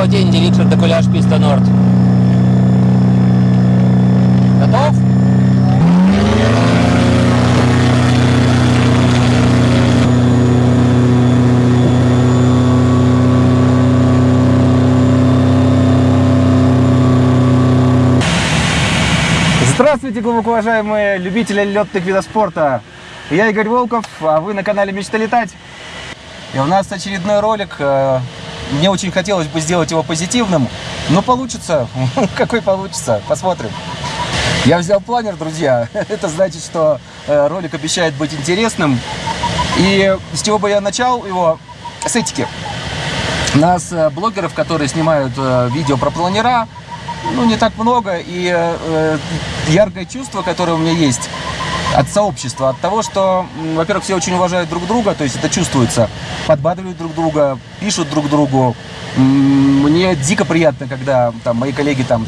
Володенди, Рикшар, Декуляж, Писта Норд. Готов? Здравствуйте, глубоко уважаемые любители летных видов спорта. Я Игорь Волков, а вы на канале Мечта летать. И у нас очередной ролик. Мне очень хотелось бы сделать его позитивным, но получится. Какой получится? Посмотрим. Я взял планер, друзья. Это значит, что э, ролик обещает быть интересным. И с чего бы я начал его? С этики. Нас, э, блогеров, которые снимают э, видео про планера, ну, не так много. И яркое чувство, которое у меня есть от сообщества, от того, что, во-первых, все очень уважают друг друга, то есть это чувствуется, подбадривают друг друга, пишут друг другу. Мне дико приятно, когда там мои коллеги там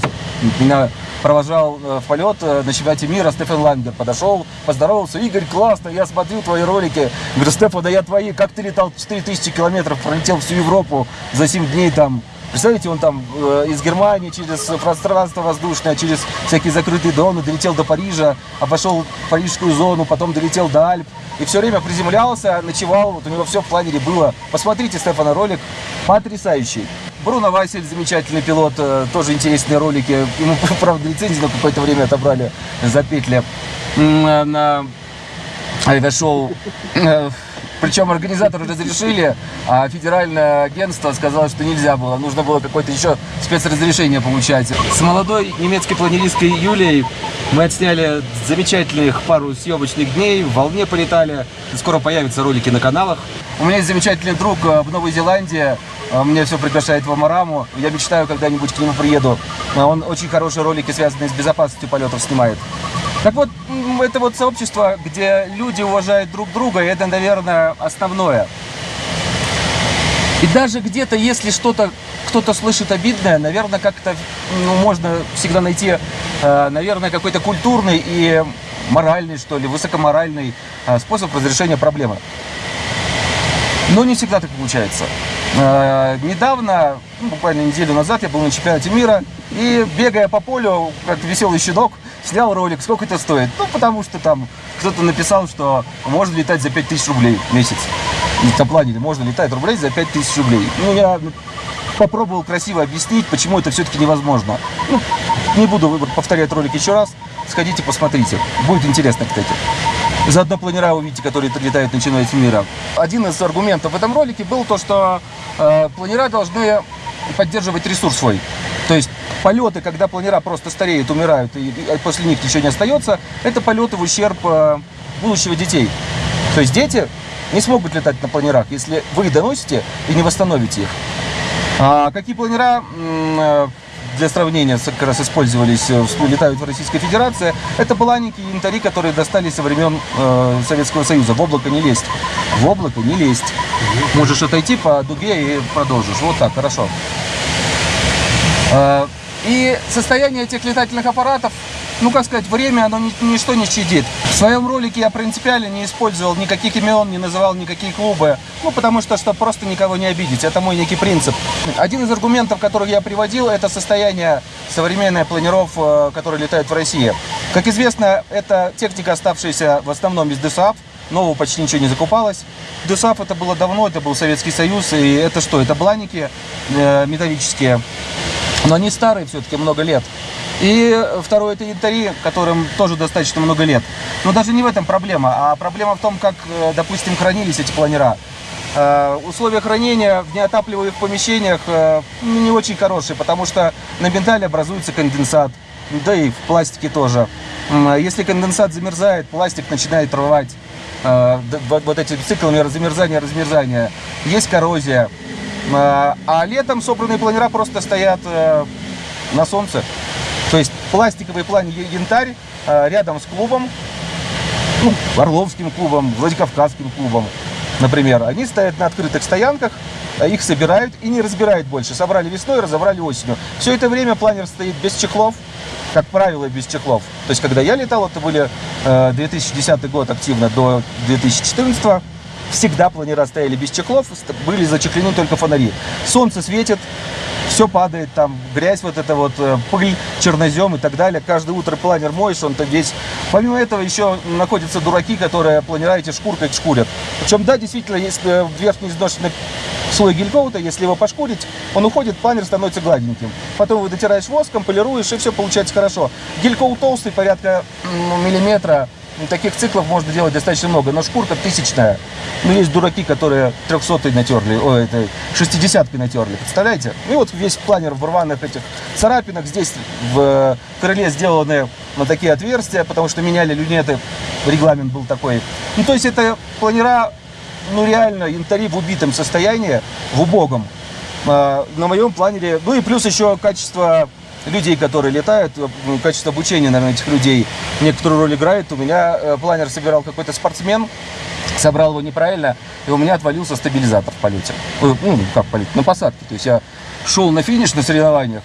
меня провожал э, в полет э, на чемпионате мира Стефан Лангер подошел, поздоровался, Игорь, классно, я смотрю твои ролики, говорю, Стефан, да я твои, как ты летал 4000 километров, пролетел всю Европу за 7 дней там, Представляете, он там э, из Германии через пространство воздушное, через всякие закрытые зоны долетел до Парижа, обошел парижскую зону, потом долетел до Альп. И все время приземлялся, ночевал, вот у него все в планере было. Посмотрите, Стефана, ролик потрясающий. Бруно Васель, замечательный пилот, э, тоже интересные ролики. Ему, правда, лицензию на какое-то время отобрали за петли э, авиашоу. Э, Причем организаторы разрешили, а федеральное агентство сказало, что нельзя было. Нужно было какое-то еще спецразрешение получать. С молодой немецкой планеристкой Юлией мы отсняли замечательных пару съемочных дней, в волне полетали. Скоро появятся ролики на каналах. У меня есть замечательный друг э, в Новой Зеландии. Э, Мне все приглашает в Амараму. Я мечтаю, когда-нибудь к нему приеду. Он очень хорошие ролики, связанные с безопасностью полетов, снимает. Так вот, это вот сообщество, где люди уважают друг друга, и это, наверное, основное. И даже где-то, если что-то кто-то слышит обидное, наверное, как-то ну, можно всегда найти, э, наверное, какой-то культурный и моральный, что ли, высокоморальный э, способ разрешения проблемы. Но не всегда так получается. Э, Недавно, ну, буквально неделю назад, я был на чемпионате мира и, бегая по полю, как веселый щенок, снял ролик, сколько это стоит. Ну, потому что там кто-то написал, что можно летать за 5000 рублей в месяц. На плане можно летать рублей за 5000 рублей. Ну, я попробовал красиво объяснить, почему это все-таки невозможно. Ну, не буду повторять ролик еще раз. Сходите, посмотрите. Будет интересно, кстати. Заодно планера увидите, которые летают на чемпионате мира. Один из аргументов в этом ролике был то, что э, планера должны поддерживать ресурс свой. То есть полеты, когда планера просто стареют, умирают, и, после них ничего не остается, это полеты в ущерб э, будущего детей. То есть дети не смогут летать на планерах, если вы их доносите и не восстановите их. А какие планера э, для сравнения как раз использовались, э, летают в Российской Федерации, это баланики и янтари, которые достались со времен э, Советского Союза. В облако не лезть. В облако не лезть. Можешь отойти по дуге и продолжишь. Вот так, хорошо. И состояние этих летательных аппаратов, ну как сказать, время оно ни- ничто не щадит. В своем ролике я принципиально не использовал никаких имен, не называл никакие клубы, ну потому что, чтобы просто никого не обидеть. Это мой некий принцип. Один из аргументов, которых я приводил, это состояние современных планеров, э, которые летают в России. Как известно, это техника, оставшаяся в основном из ДСАФ, нового почти ничего не закупалось. ДСАФ это было давно, это был Советский Союз, и это что? Это бланики э, металлические, но они старые все-таки, много лет. И второе, это янтари, которым тоже достаточно много лет. Но даже не в этом проблема, а проблема в том, как, э, допустим, хранились эти планера. Э, Условия хранения в неотапливаемых помещениях э, ну, не очень хорошие, потому что на металле образуется конденсат, да и в пластике тоже. А Если конденсат замерзает, пластик начинает рвать вот этими циклами замерзания, размерзания. Есть коррозия. А а летом собранные планера просто стоят э, на солнце. То есть пластиковый план янтарь э, рядом с клубом, ну, Орловским клубом, Владикавказским клубом, например. Они стоят на открытых стоянках, их собирают и не разбирают больше. Собрали весной, разобрали осенью. Все это время планер стоит без чехлов, как правило, без чехлов. То есть, когда я летал, это были э, 2010 год активно до 2014 всегда планера стояли без чехлов, были зачехлены только фонари. Солнце светит, все падает, там грязь вот эта вот, э, пыль, чернозем и так далее. Каждое утро планер моешь, он-то весь. Помимо этого еще находятся дураки, которые планера эти шкуркой шкурят. Причем, да, действительно, если верхний изношенный слой гелькоута, если его пошкурить, он уходит, планер становится гладеньким. Потом вы дотираешь воском, полируешь, и все получается хорошо. Гелькоут толстый, порядка миллиметра, Таких циклов можно делать достаточно много, но шкурка тысячная. Ну, есть дураки, которые 300 натерли, ой, это 60 натерли, представляете? И вот весь планер в рваных этих царапинах. Здесь в крыле сделаны на такие отверстия, потому что меняли люнеты, регламент был такой. Ну, то есть это планера, ну, реально, янтари в убитом состоянии, в убогом. А, На моем планере, ну и плюс еще качество людей, которые летают, ну, качество обучения, наверное, этих людей некоторую роль играет. У меня э, планер собирал какой-то спортсмен, собрал его неправильно, и у меня отвалился стабилизатор в полете. Ой, Ну, как в полете, на посадке. То есть я шел на финиш на соревнованиях,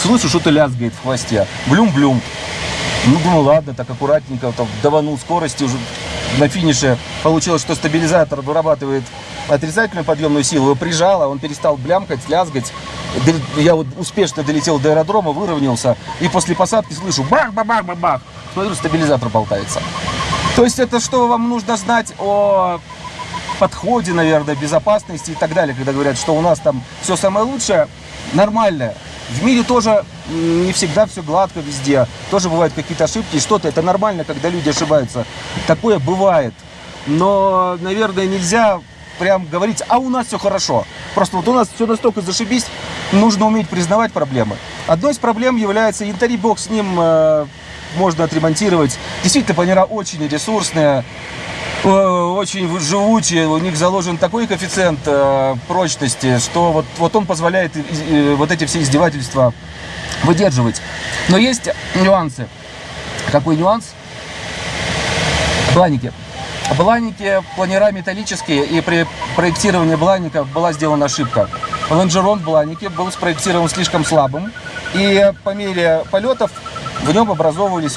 слышу, что-то лязгает в хвосте. Блюм-блюм. Ну, думаю, ладно, так аккуратненько, там, даванул скорости уже на финише. Получилось, что стабилизатор вырабатывает отрицательную подъемную силу, его прижало, он перестал блямкать, лязгать. Я вот успешно долетел до аэродрома, выровнялся, и после посадки слышу бах-бах-бах-бах-бах. Смотрю, стабилизатор болтается. То есть это что вам нужно знать о подходе, наверное, безопасности и так далее, когда говорят, что у нас там все самое лучшее, нормальное. В мире тоже не всегда все гладко везде, тоже бывают какие-то ошибки, что-то это нормально, когда люди ошибаются. Такое бывает. Но, наверное, нельзя прям говорить, а у нас все хорошо. Просто вот у нас все настолько зашибись, нужно уметь признавать проблемы. Одной из проблем является янтарь с ним э, можно отремонтировать. Действительно, планера очень ресурсные, э, очень живучие, у них заложен такой коэффициент э, прочности, что вот, вот он позволяет и- вот эти все издевательства выдерживать. Но есть нюансы. Какой нюанс? Бланики. Бланики, планера металлические, и при проектировании блаников была сделана ошибка. Лонжерон в бланике был спроектирован слишком слабым, и по мере полетов в нем образовывались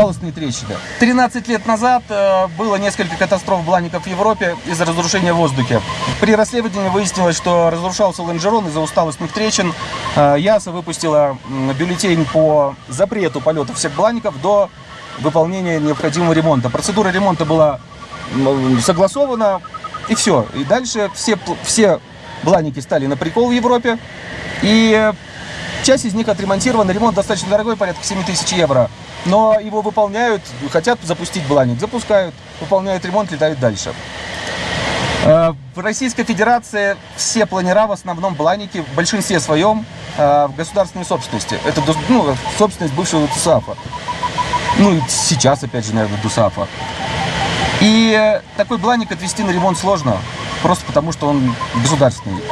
усталостные трещины. 13 лет назад э, было несколько катастроф блаников в Европе из-за разрушения в воздухе. При расследовании выяснилось, что разрушался лонжерон из-за усталостных трещин. Э, ЯСА выпустила бюллетень по запрету полета всех блаников до выполнения необходимого ремонта. Процедура ремонта была согласована, и все. И дальше все, все бланики стали на прикол в Европе. И э, часть из них отремонтирована. Ремонт достаточно дорогой, порядка 7 тысяч евро. Но его выполняют, хотят запустить бланик, запускают, выполняют ремонт, летают дальше. Э, В Российской Федерации все планера, в основном бланики, в большинстве своем э, в государственной собственности. Это ну, собственность бывшего ТУСАФа. Ну, и сейчас, опять же, наверное, ДУСАФа. И такой бланик отвести на ремонт сложно, просто потому что он государственный.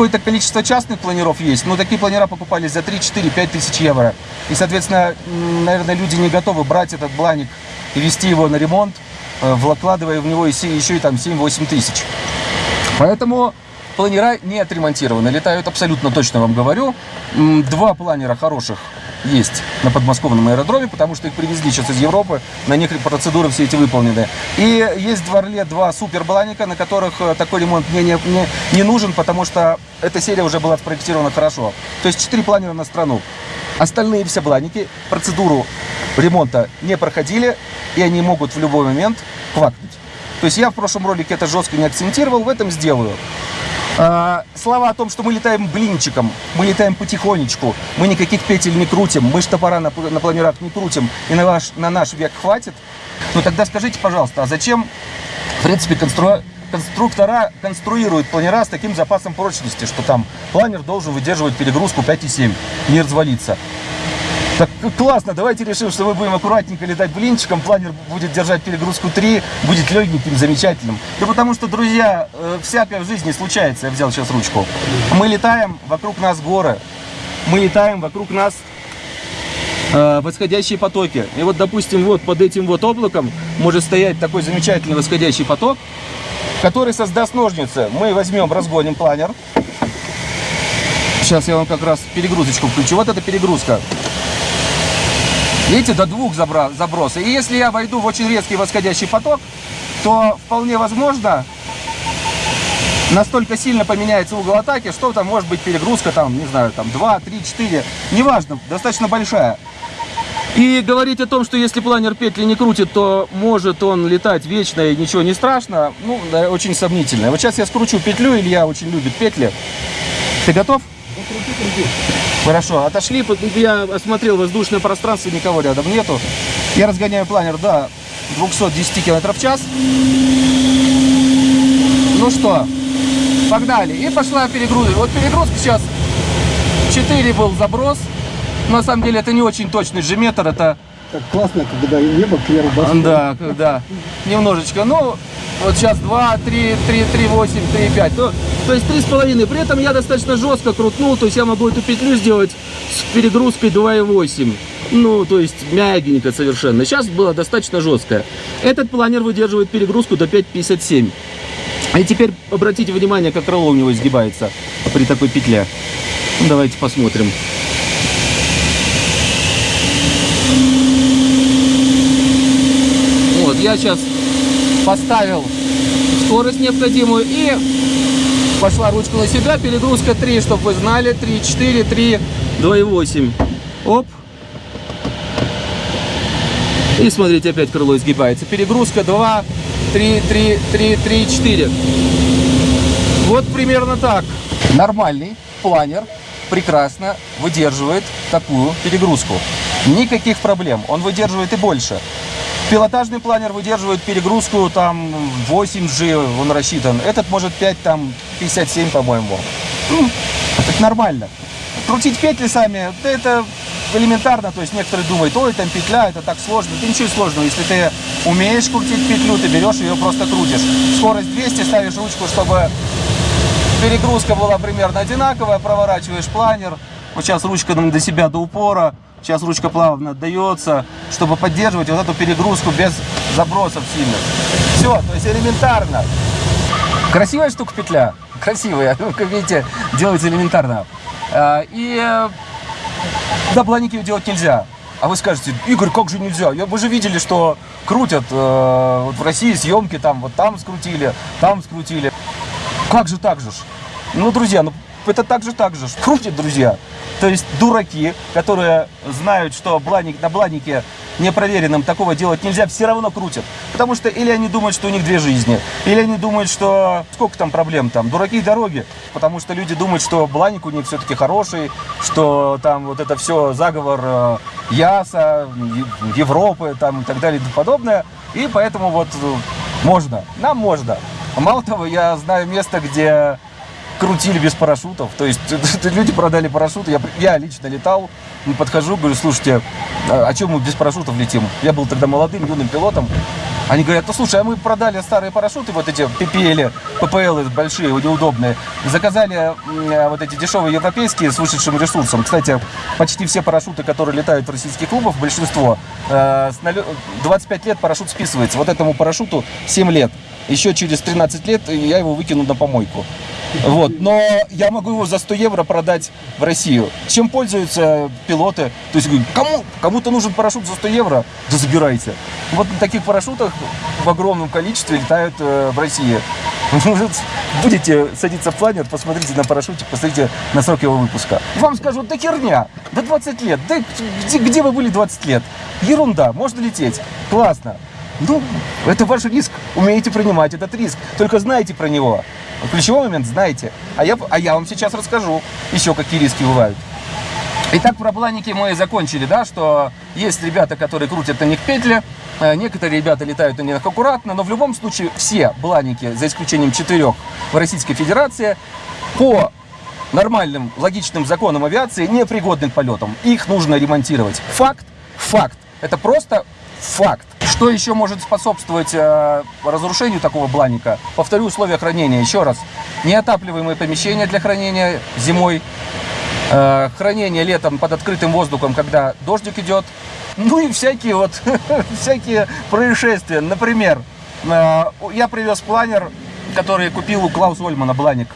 Какое-то количество частных планеров есть, но такие планера покупались за 3, 4, 5 тысяч евро. И, соответственно, наверное, люди не готовы брать этот бланик и вести его на ремонт, э, вкладывая в него еще и там 7-8 тысяч. Поэтому планера не отремонтированы, летают абсолютно точно, вам говорю. Два планера хороших есть на подмосковном аэродроме, потому что их привезли сейчас из Европы, на них процедуры все эти выполнены. И есть в Орле два супербланика, на которых э, такой ремонт мне не, не, не нужен, потому что эта серия уже была спроектирована хорошо. То есть четыре планера на страну. Остальные все бланики процедуру ремонта не проходили, и они могут в любой момент квакнуть. То есть я в прошлом ролике это жестко не акцентировал, в этом сделаю. А, слова о том, что мы летаем блинчиком, мы летаем потихонечку, мы никаких петель не крутим, мы штопора на, на планерах не крутим, и на, ваш, на наш век хватит, ну тогда скажите, пожалуйста, а зачем, в принципе, констру- конструктора конструируют планера с таким запасом прочности, что там планер должен выдерживать перегрузку 5,7, не развалиться. Так классно, давайте решим, что мы будем аккуратненько летать блинчиком, планер будет держать перегрузку 3, будет легеньким, замечательным. Да потому что, друзья, э, всякое в жизни случается, я взял сейчас ручку. Мы летаем, вокруг нас горы, мы летаем, вокруг нас э, восходящие потоки. И вот, допустим, вот под этим вот облаком может стоять такой замечательный восходящий поток, который создаст ножницы. Мы возьмем, разгоним планер. Сейчас я вам как раз перегрузочку включу. Вот эта перегрузка. Видите, до двух заброса. И если я войду в очень резкий восходящий поток, то вполне возможно, настолько сильно поменяется угол атаки, что там может быть перегрузка, там, не знаю, там 2, 3, 4, неважно, достаточно большая. И говорить о том, что если планер петли не крутит, то может он летать вечно и ничего не страшно, ну, да, очень сомнительно. Вот сейчас я скручу петлю, Илья очень любит петли. Ты готов? Хорошо, отошли, я осмотрел воздушное пространство, никого рядом нету. Я разгоняю планер до 210 км в час. Ну что, погнали. И пошла перегрузка. Вот перегрузка сейчас 4 был заброс. На самом деле это не очень точный G-метр, это... Так классно, когда небо кверху. Да, да, немножечко. Ну, вот сейчас 2, 3, 3, 3, 8, 3, 5. То, то есть 3,5. При этом я достаточно жестко крутнул, то есть я могу эту петлю сделать с перегрузкой 2,8. Ну, то есть мягенько совершенно. Сейчас было достаточно жесткое. Этот планер выдерживает перегрузку до 5,57. И теперь обратите внимание, как крыло у него изгибается при такой петле. Ну, давайте посмотрим. Я сейчас поставил скорость необходимую и пошла ручка на себя. Перегрузка 3, чтобы вы знали. 3, 4, 3, 2,8. Оп. И смотрите, опять крыло изгибается. Перегрузка 2, 3, 3, 3, 3, 4. Вот примерно так. Нормальный планер прекрасно выдерживает такую перегрузку. Никаких проблем. Он выдерживает и больше. Пилотажный планер выдерживает перегрузку там 8G, он рассчитан. Этот может 5, там 57, по-моему. Ну, это нормально. Крутить петли сами, да это элементарно, то есть некоторые думают, ой, там петля, это так сложно. Это ничего сложного, если ты умеешь крутить петлю, ты берешь ее просто крутишь. Скорость 200, ставишь ручку, чтобы перегрузка была примерно одинаковая, проворачиваешь планер. Вот сейчас ручка до себя до упора, сейчас ручка плавно отдается, чтобы поддерживать вот эту перегрузку без забросов сильных. Все, то есть элементарно. Красивая штука петля, красивая, ну, как видите, делается элементарно. А, И э, да, планики делать нельзя. А вы скажете, Игорь, как же нельзя? Вы же видели, что крутят э, вот в России съемки, там вот там скрутили, там скрутили. Как же так же? Ну, друзья, ну это так же так же ж. Крутят, друзья. То есть дураки, которые знают, что бланик, на бланике непроверенным такого делать нельзя, все равно крутят. Потому что или они думают, что у них две жизни, или они думают, что сколько там проблем там, дураки дороги. Потому что люди думают, что бланик у них все-таки хороший, что там вот это все заговор э, Яса, Европы там и так далее и тому подобное. И поэтому вот э, можно, нам можно. Мало того, я знаю место, где крутили без парашютов. То есть люди продали парашюты. Я, я лично летал, подхожу, говорю, слушайте, а о чем мы без парашютов летим? Я был тогда молодым, юным пилотом. Они говорят, ну слушай, а мы продали старые парашюты, вот эти PPL, PPL большие, неудобные. Заказали м, вот эти дешевые европейские с вышедшим ресурсом. Кстати, почти все парашюты, которые летают в российских клубах, большинство, э, с налё- 25 лет парашют списывается. Вот этому парашюту 7 лет. Еще через 13 лет я его выкину на помойку. Вот. Но я могу его за 100 евро продать в Россию. Чем пользуются пилоты? То есть, кому, кому-то нужен парашют за 100 евро? Да забирайте. Вот на таких парашютах в огромном количестве летают э, в России. Будете садиться в планер, посмотрите на парашютик, посмотрите на срок его выпуска. Вам скажут, да херня, да 20 лет, да где, где вы были 20 лет? Ерунда, можно лететь, классно. Ну, это ваш риск. Умеете принимать этот риск. Только знайте про него. Ключевой момент знаете. А я, а я вам сейчас расскажу еще, какие риски бывают. Итак, про планики мы закончили, да, что есть ребята, которые крутят на них петли, э, некоторые ребята летают на них аккуратно, но в любом случае все бланики, за исключением четырех в Российской Федерации, по нормальным, логичным законам авиации непригодны к полетам. Их нужно ремонтировать. Факт, факт. Это просто факт. Что еще может способствовать э, разрушению такого бланика? Повторю условия хранения еще раз. Неотапливаемые помещения для хранения зимой, э, хранение летом под открытым воздухом, когда дождик идет. Ну и всякие вот, всякие происшествия. Например, э, я привез планер, который купил у Клауса Ольмана, Бланик.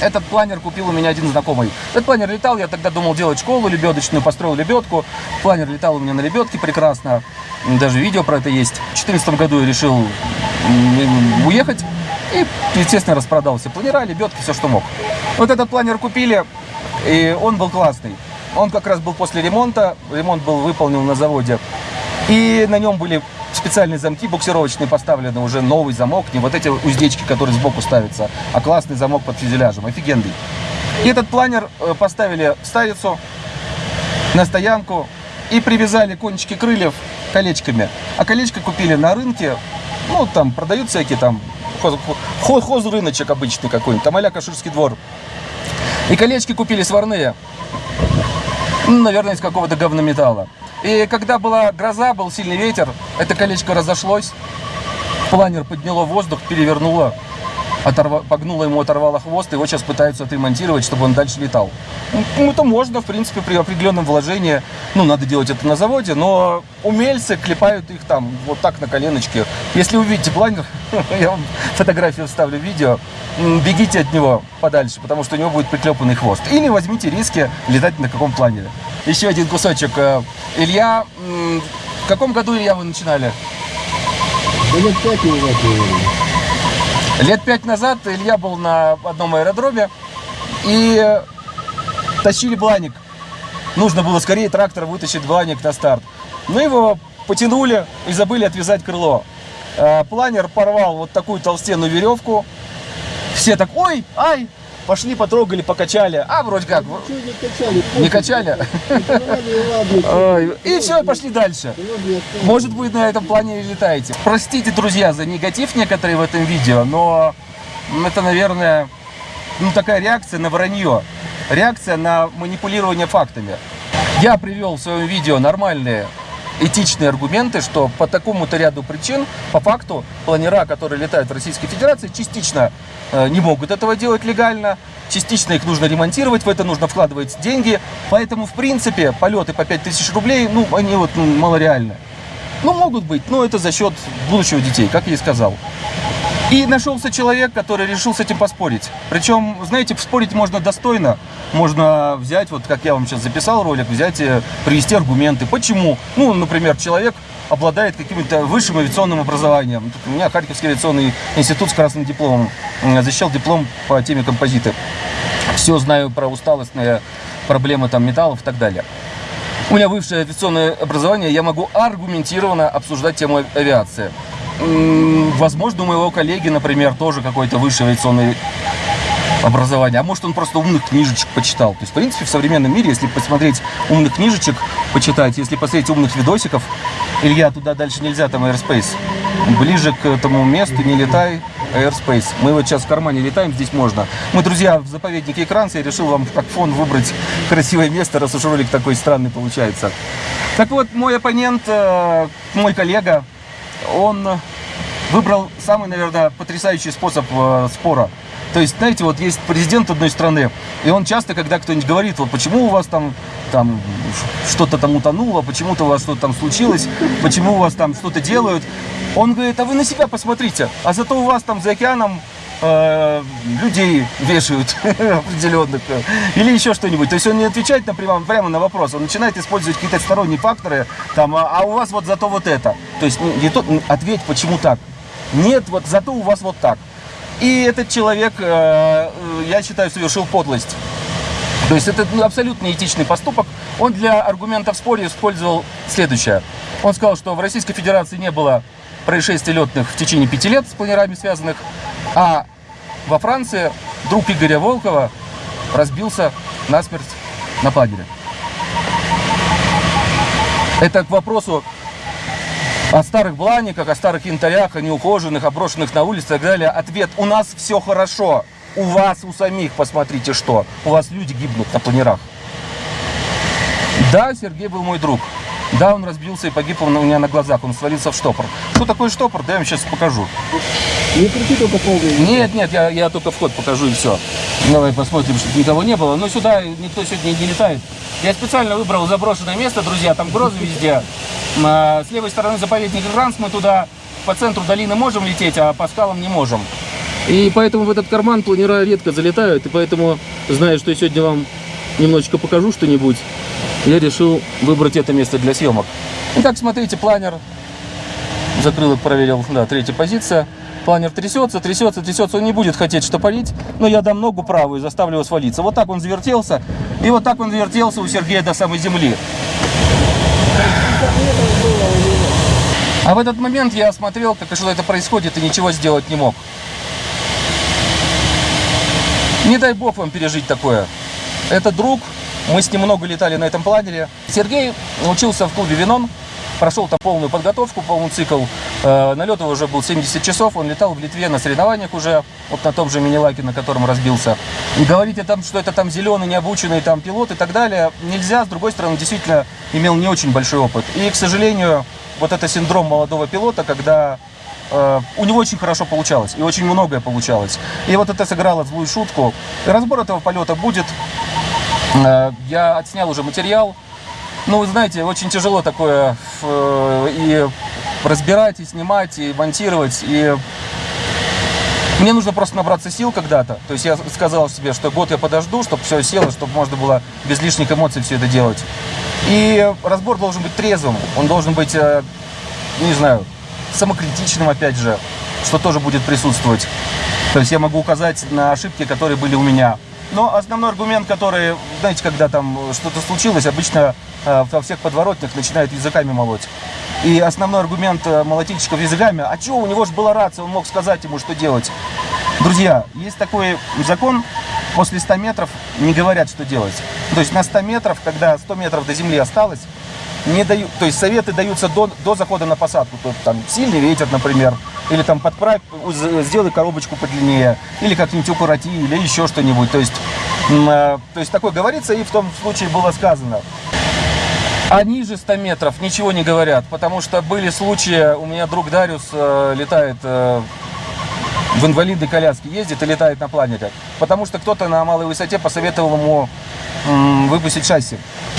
Этот планер купил у меня один знакомый. Этот планер летал, я тогда думал делать школу лебедочную, построил лебедку. Планер летал у меня на лебедке прекрасно. Даже видео про это есть. В 2014 году я решил уехать И, естественно, распродал все планера, лебедки, все, что мог. Вот этот планер купили, и он был классный. Он как раз был после ремонта, ремонт был выполнен на заводе. И на нем были специальные замки буксировочные поставлены, уже новый замок, не вот эти уздечки, которые сбоку ставятся, а классный замок под фюзеляжем, офигенный. И этот планер э, поставили в ставицу на стоянку и привязали кончики крыльев колечками. А колечко купили на рынке, ну там продают всякие там хоз, хоз, хозрыночек обычный какой-нибудь, там а Каширский двор. И колечки купили сварные, ну, наверное, из какого-то говнометалла. И когда была гроза, был сильный ветер, это колечко разошлось, планер подняло воздух, перевернуло, оторва, погнуло ему, оторвало хвост, его сейчас пытаются отремонтировать, чтобы он дальше летал. Ну, это можно, в принципе, при определенном вложении, ну, надо делать это на заводе, но умельцы клепают их там вот так на коленочке. Если увидите планер, я вам фотографию вставлю в видео, бегите от него подальше, потому что у него будет приклепанный хвост. Или возьмите риски летать на каком планере. Еще один кусочек. Э, Илья, в каком году, Илья, вы начинали? Да лет пять назад, наверное. Лет пять назад Илья был на одном аэродроме и тащили бланик. Нужно было скорее трактор вытащить бланик на старт. Но его потянули и забыли отвязать крыло. А, планер порвал вот такую толстенную веревку. Все так, ой, ай, пошли, потрогали, покачали. А, вроде как. Чего не качали? Не качали? И все, пошли дальше. Может быть, на этом плане и летаете. Простите, друзья, за негатив некоторые в этом видео, но это, наверное, ну, такая реакция на вранье. Реакция на манипулирование фактами. Я привел в своем видео нормальные этичные аргументы, что по такому-то ряду причин, по факту, планера, которые летают в Российской Федерации, частично э, не могут этого делать легально, частично их нужно ремонтировать, в это нужно вкладывать деньги, поэтому, в принципе, полеты по 5000 рублей, ну, они вот ну, малореальны. Ну, могут быть, но это за счет будущего детей, как я и сказал. И нашелся человек, который решил с этим поспорить. Причем, знаете, спорить можно достойно. Можно взять, вот как я вам сейчас записал ролик, взять и привести аргументы. Почему? Ну, например, человек обладает каким-то высшим авиационным образованием. Тут у меня Харьковский авиационный институт с красным дипломом. Защищал диплом по теме композиты. Все знаю про усталостные проблемы там металлов и так далее. У меня высшее авиационное образование, я могу аргументированно обсуждать тему авиации. Возможно, у моего коллеги, например, тоже какое-то высшее авиационное образование. А может, он просто умных книжечек почитал. То есть, в принципе, в современном мире, если посмотреть умных книжечек, почитать, если посмотреть умных видосиков, Илья, туда дальше нельзя, там Airspace. Ближе к этому месту не летай, Airspace. Мы вот сейчас в кармане летаем, здесь можно. Мы, друзья, в заповеднике Экранца, я решил вам как фон выбрать красивое место, раз уж ролик такой странный получается. Так вот, мой оппонент, э, мой коллега, он выбрал самый, наверное, потрясающий способ э, спора. То есть, знаете, вот есть президент одной страны, и он часто, когда кто-нибудь говорит, вот почему у вас там, там что-то там утонуло, почему-то у вас что-то там случилось, почему у вас там что-то делают, он говорит, а вы на себя посмотрите, а зато у вас там за океаном э, людей вешают определенных или еще что-нибудь. То есть он не отвечает напрямую, прямо на вопрос, он начинает использовать какие-то сторонние факторы, там, а, а у вас вот зато вот это. То есть не, не то, ответь, почему так. Нет, вот зато у вас вот так. И этот человек, э, я считаю, совершил подлость. То есть это абсолютно этичный поступок. Он для аргумента в споре использовал следующее. Он сказал, что в Российской Федерации не было происшествий летных в течение пяти лет с планерами связанных, а во Франции друг Игоря Волкова разбился насмерть на плагере. Это к вопросу о старых бланиках, о старых янтарях, о неухоженных, оброшенных на улице и так далее. Ответ – у нас все хорошо. У вас, у самих, посмотрите что. У вас люди гибнут на планерах. Да, Сергей был мой друг. Да, он разбился и погиб у меня на глазах. Он свалился в штопор. Что такое штопор? Да, я вам сейчас покажу. Не крути только полный. Нет, нет, я, я только вход покажу и все. Давай посмотрим, чтобы никого не было. Но сюда никто сегодня не летает. Я специально выбрал заброшенное место, друзья. Там грозы везде. А, с левой стороны заповедник Гранс. Мы туда по центру долины можем лететь, а по скалам не можем. И поэтому в этот карман планера редко залетают. И поэтому, зная, что я сегодня вам немножечко покажу что-нибудь, я решил выбрать это место для съемок. Итак, смотрите, планер. Закрылок проверил, да, третья позиция. Планер трясется, трясется, трясется, он не будет хотеть штопорить, но я дам ногу правую и заставлю его свалиться. Вот так он завертелся, и вот так он завертелся у Сергея до самой земли. А в этот момент я смотрел, как что это происходит, и ничего сделать не мог. Не дай бог вам пережить такое. Это друг, мы с ним много летали на этом планере. Сергей учился в клубе «Винон», прошел там полную подготовку, полный цикл. Э, налет его уже был 70 часов, он летал в Литве на соревнованиях уже, вот на том же мини-лаке, на котором разбился. И говорить о том, что это там зеленый, необученный там пилот и так далее, нельзя. С другой стороны, действительно имел не очень большой опыт. И, к сожалению, вот это синдром молодого пилота, когда э, у него очень хорошо получалось, и очень многое получалось. И вот это сыграло злую шутку. Разбор этого полета будет. Э, я отснял уже материал. Ну, вы знаете, очень тяжело такое э, и разбирать, и снимать, и монтировать, и мне нужно просто набраться сил когда-то. То есть я сказал себе, что год я подожду, чтобы все село, чтобы можно было без лишних эмоций все это делать. И разбор должен быть трезвым, он должен быть, э, не знаю, самокритичным опять же, что тоже будет присутствовать. То есть я могу указать на ошибки, которые были у меня. Но основной аргумент, который, знаете, когда там что-то случилось, обычно э, во всех подворотнях начинают языками молоть. И основной аргумент э, молотильщиков языками, а что, у него же была рация, он мог сказать ему, что делать. Друзья, есть такой закон, после 100 метров не говорят, что делать. То есть на 100 метров, когда 100 метров до земли осталось, не дают, то есть советы даются до, до захода на посадку. То, там сильный ветер, например, или там подправь, сделай коробочку подлиннее, или как-нибудь укороти, или еще что-нибудь. То есть, э, то есть такое говорится, и в том случае было сказано. А ниже 100 метров ничего не говорят, потому что были случаи, у меня друг Дариус э, летает э, в инвалидной коляске, ездит и летает на планере, потому что кто-то на малой высоте посоветовал ему выпустить шасси.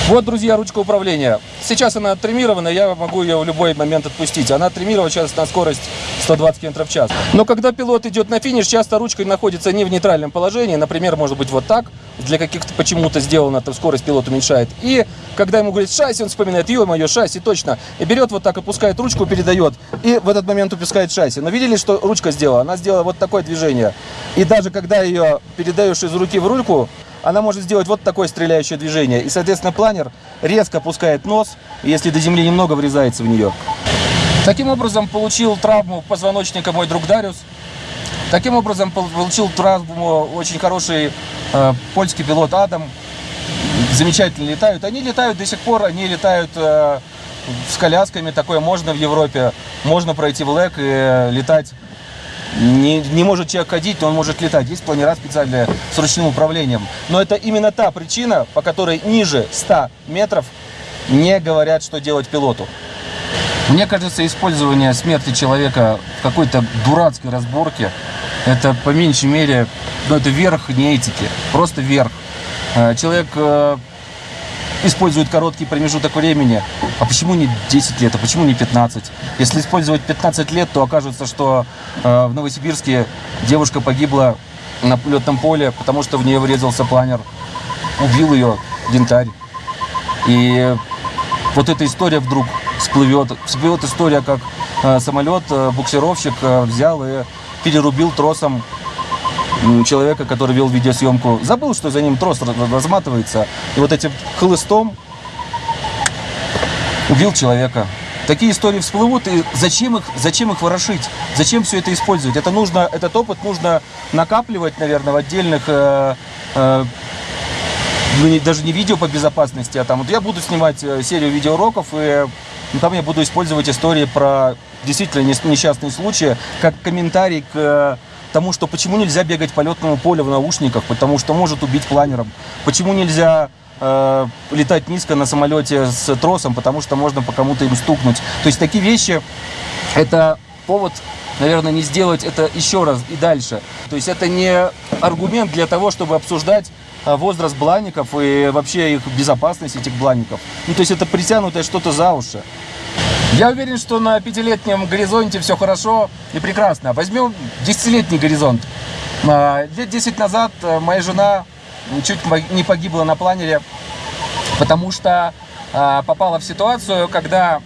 Вот, друзья, ручка управления. Сейчас она оттримирована, я могу ее в любой момент отпустить. Она оттримирована сейчас на скорость 120 км в час. Но когда пилот идет на финиш, часто ручка находится не в нейтральном положении. Например, может быть вот так. Для каких-то почему-то сделано, там скорость пилот уменьшает. И когда ему говорит шасси, он вспоминает, ё-моё, шасси, точно. И берет вот так, опускает ручку, передает. И в этот момент упускает шасси. Но видели, что ручка сделала? Она сделала вот такое движение. И даже когда ее передаешь из руки в рульку, она может сделать вот такое стреляющее движение. И, соответственно, планер резко опускает нос, если до земли немного врезается в нее. Таким образом, получил травму позвоночника мой друг Дариус. Таким образом, получил травму очень хороший э, польский пилот Адам. Замечательно летают. Они летают до сих пор, они летают э, с колясками. Такое можно в Европе. Можно пройти в ЛЭК и э, летать не, не может человек ходить, он может летать. Есть планера специальные с ручным управлением. Но это именно та причина, по которой ниже 100 метров не говорят, что делать пилоту. Мне кажется, использование смерти человека в какой-то дурацкой разборке, это по меньшей мере, ну это верх не этики, просто верх. Э, человек использует короткий промежуток времени. А почему не 10 лет, а почему не 15? Если использовать 15 лет, то окажется, что э, в Новосибирске девушка погибла на летном поле, потому что в нее врезался планер. Убил ее янтарь. И вот эта история вдруг всплывет. Всплывет история, как э, самолет, э, буксировщик э, взял и перерубил тросом человека, который вел видеосъемку, забыл, что за ним трос разматывается, и вот этим хлыстом убил человека. Такие истории всплывут, и зачем их, зачем их ворошить? Зачем все это использовать? Это нужно, этот опыт нужно накапливать, наверное, в отдельных, э, э, ну, даже не видео по безопасности, а там, вот я буду снимать э, серию видеоуроков, и ну, там я буду использовать истории про действительно несчастные случаи, как комментарий к тому, что почему нельзя бегать по летному полю в наушниках, потому что может убить планером. Почему нельзя э, летать низко на самолете с тросом, потому что можно по кому-то им стукнуть. То есть такие вещи, это повод наверное, не сделать это еще раз и дальше. То есть это не аргумент для того, чтобы обсуждать э, возраст бланников и вообще их безопасность этих бланников. Ну, то есть это притянутое что-то за уши. Я уверен, что на пятилетнем горизонте все хорошо и прекрасно. Возьмем десятилетний горизонт. А, лет 10 назад э, моя жена чуть не погибла на планере, потому что а, попала в ситуацию, когда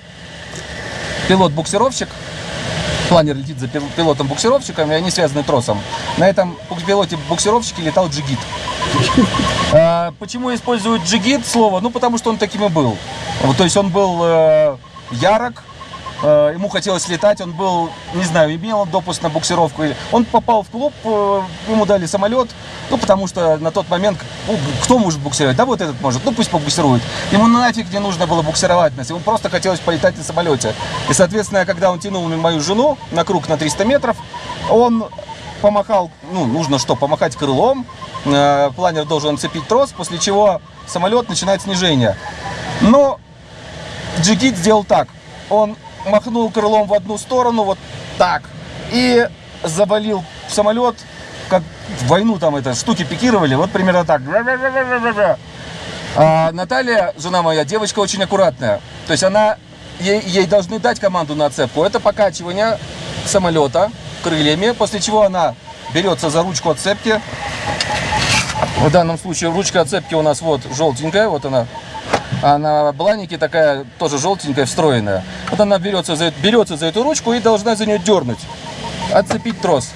пилот-буксировщик планер летит за пил- пилотом-буксировщиком, и они связаны тросом. На этом бук- пилоте-буксировщике летал джигит. А, Почему используют джигит слово? Ну, потому что он таким и был. То есть он был э, ярок, э, ему хотелось летать, он был, не знаю, имел допуск на буксировку. Он попал в клуб, э, ему дали самолет, ну, потому что на тот момент, ну, кто может буксировать? Да вот этот может, ну, пусть побуксирует. Ему нафиг не нужно было буксировать нас, ему просто хотелось полетать на самолете. И, соответственно, когда он тянул мою жену на круг на 300 метров, он помахал, ну, нужно что, помахать крылом, э, планер должен цепить трос, после чего самолет начинает снижение. Но Джигит сделал так, он махнул крылом в одну сторону, вот так, и завалил самолет, как в войну там это, штуки пикировали, вот примерно так. А Наталья, жена моя, девочка очень аккуратная. То есть она, ей, ей должны дать команду на отцепку. Это покачивание самолета крыльями, после чего она берется за ручку отцепки. В данном случае ручка отцепки у нас вот желтенькая, вот она. А на бланике такая тоже желтенькая, встроенная. Вот она берется за, берется за эту ручку и должна за нее дернуть, отцепить трос.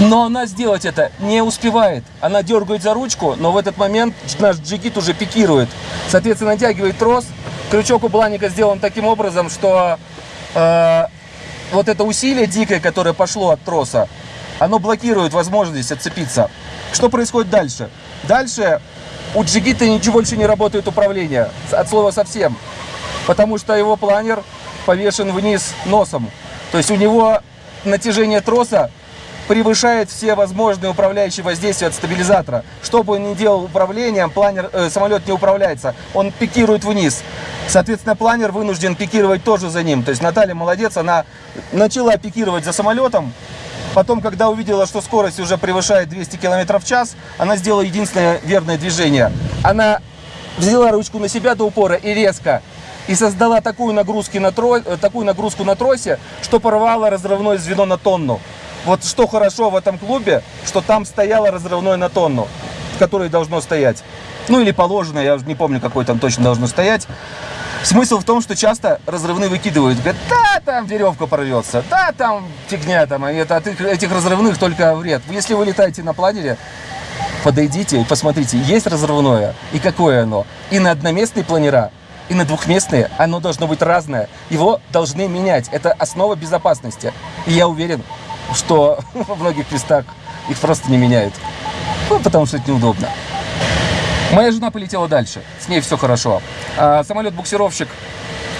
Но она сделать это не успевает. Она дергает за ручку, но в этот момент наш джигит уже пикирует. Соответственно, натягивает трос. Крючок у бланика сделан таким образом, что э, вот это усилие дикое, которое пошло от троса, оно блокирует возможность отцепиться. Что происходит дальше? Дальше у джигита ничего больше не работает управление. От слова совсем. Потому что его планер повешен вниз носом. То есть у него натяжение троса превышает все возможные управляющие воздействия от стабилизатора. Что бы он ни делал управлением, планер, э, самолет не управляется, он пикирует вниз. Соответственно, планер вынужден пикировать тоже за ним. То есть Наталья молодец, она начала пикировать за самолетом, Потом, когда увидела, что скорость уже превышает 200 км в час, она сделала единственное верное движение. Она взяла ручку на себя до упора и резко. И создала такую, нагрузки на тро... э, такую нагрузку на тросе, что порвала разрывное звено на тонну. Вот что хорошо в этом клубе, что там стояло разрывное на тонну, которое должно стоять. Ну или положено, я не помню, какой там точно должно стоять. Смысл в том, что часто разрывные выкидывают. Говорят, да, там веревка порвется, да, там фигня там, и это от их- этих разрывных только вред. Если вы летаете на планере, подойдите и посмотрите, есть разрывное и какое оно. И на одноместные планера, и на двухместные оно должно быть разное. Его должны менять. Это основа безопасности. И я уверен, что во многих местах их просто не меняют. Ну, потому что это неудобно. Моя жена полетела дальше, с ней все хорошо. А самолет-буксировщик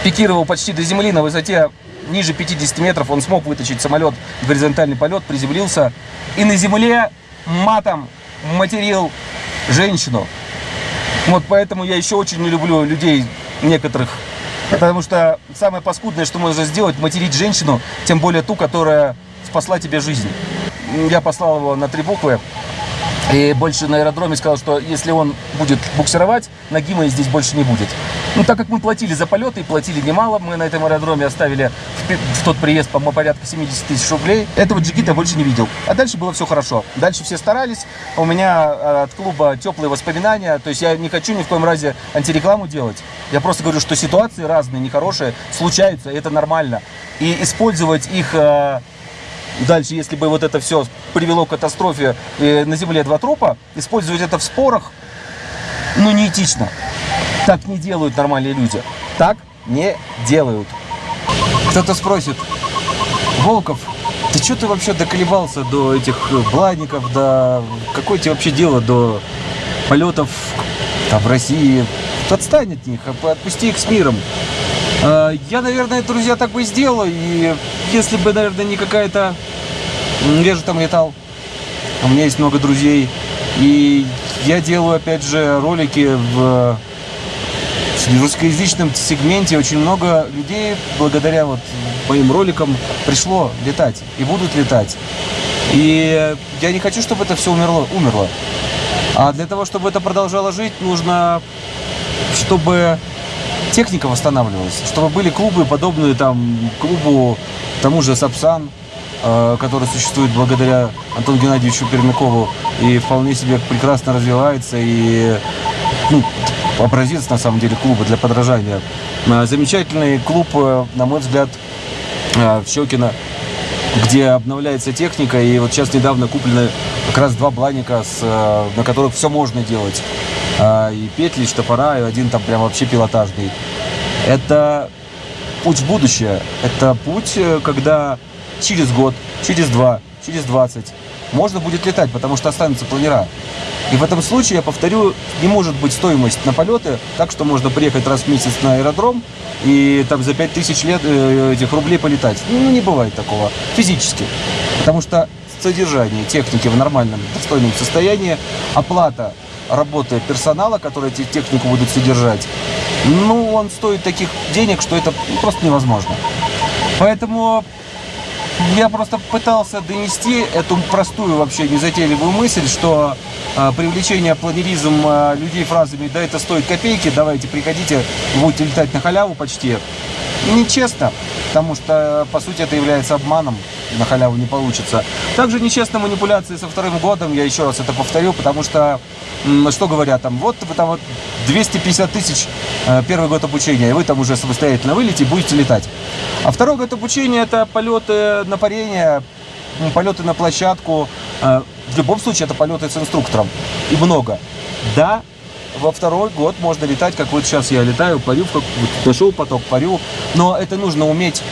пикировал почти до земли на высоте ниже 50 метров. Он смог вытащить самолет в горизонтальный полет, приземлился. И на земле матом материл женщину. Вот поэтому я еще очень не люблю людей некоторых. Потому что самое паскудное, что можно сделать, материть женщину, тем более ту, которая спасла тебе жизнь. Я послал его на три буквы. И больше на аэродроме сказал, что если он будет буксировать, ноги моей здесь больше не будет. Ну, так как мы платили за полеты и платили немало, мы на этом аэродроме оставили в, в тот приезд, по-моему, порядка 70 тысяч рублей. Этого джигита больше не видел. А дальше было все хорошо. Дальше все старались. У меня э, от клуба теплые воспоминания. То есть я не хочу ни в коем разе антирекламу делать. Я просто говорю, что ситуации разные, нехорошие, случаются, и это нормально. И использовать их э, Дальше, если бы вот это все привело к катастрофе э, на Земле два трупа, использовать это в спорах, ну, неэтично. Так не делают нормальные люди. Так не делают. Кто-то спросит, Волков, ты что ты вообще доколебался до этих э, бладников, до... Какое тебе вообще дело до полетов там, в России? Отстань от них, отпусти их с миром. А, Я, наверное, друзья, так бы сделал. И если бы, наверное, не какая-то... Я там летал. У меня есть много друзей. И я делаю, опять же, ролики в в русскоязычном сегменте очень много людей благодаря вот моим роликам пришло летать и будут летать. И я не хочу, чтобы это все умерло, умерло. А для того, чтобы это продолжало жить, нужно, чтобы техника восстанавливалась, чтобы были клубы, подобные там клубу тому же Сапсан, э, который существует благодаря Антону Геннадьевичу Пермякову и вполне себе прекрасно развивается и ну, образец на самом деле клуба для подражания. Э, Замечательный клуб, э, на мой взгляд, в Щекино. где обновляется техника, и вот сейчас недавно куплены как раз два бланика, с, на которых все можно делать. А, И петли, и штопора, и один там прям вообще пилотажный. Это путь в будущее. Это путь, э, когда через год, через два, через 20 можно будет летать, потому что останутся планера. И в этом случае, я повторю, не может быть стоимость на полеты, так что можно приехать раз в месяц на аэродром и там за 5000 лет э, этих рублей полетать. Ну, не бывает такого физически. Потому что содержание техники в нормальном, достойном состоянии, оплата работы персонала, который эти технику будут содержать, ну, он стоит таких денег, что это просто невозможно. Поэтому я просто пытался донести эту простую вообще незатейливую мысль, что э, привлечение планеризм э, людей фразами «да это стоит копейки, давайте приходите, будете летать на халяву почти» нечестно, потому что, по сути, это является обманом, на халяву не получится. Также нечестно манипуляции со вторым годом, я еще раз это повторю, потому что, что говорят там, вот вы там вот 250 тысяч э, первый год обучения, и вы там уже самостоятельно вылетите будете летать. А второй год обучения это полеты на парение, полеты на площадку, э, в любом случае это полеты с инструктором, и много. Да, во второй год можно летать, как вот сейчас я летаю, парю, как вот нашел поток, парю, но это нужно уметь.